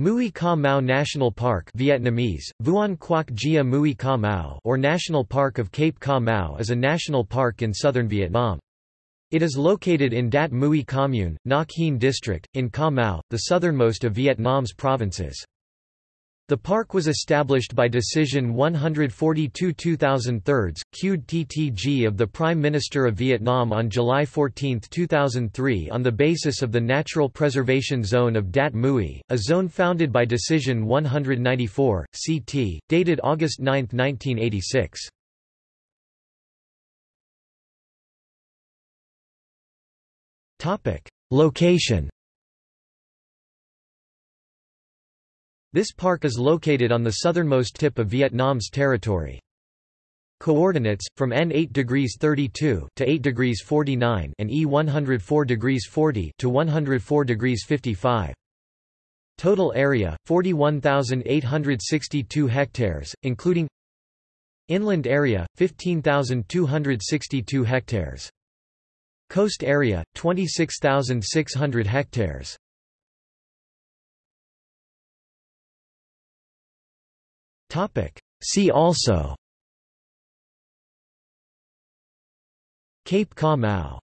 Mui Ca Mau National Park Vietnamese, Quoc Gia Mui Ca Mau or National Park of Cape Ca Mau is a national park in southern Vietnam. It is located in Dat Mui Commune, Ngoc Hien District, in Ca Mau, the southernmost of Vietnam's provinces. The park was established by Decision 142-2003, Qd TTG of the Prime Minister of Vietnam on July 14, 2003 on the basis of the Natural Preservation Zone of Dat Mui, a zone founded by Decision 194, CT, dated August 9, 1986. Location This park is located on the southernmost tip of Vietnam's territory. Coordinates from N 8 degrees 32 to 8 degrees 49 and E 104 degrees 40 to 104 degrees 55. Total area 41,862 hectares, including Inland area 15,262 hectares. Coast area 26,600 hectares. See also. Cape Ca Mau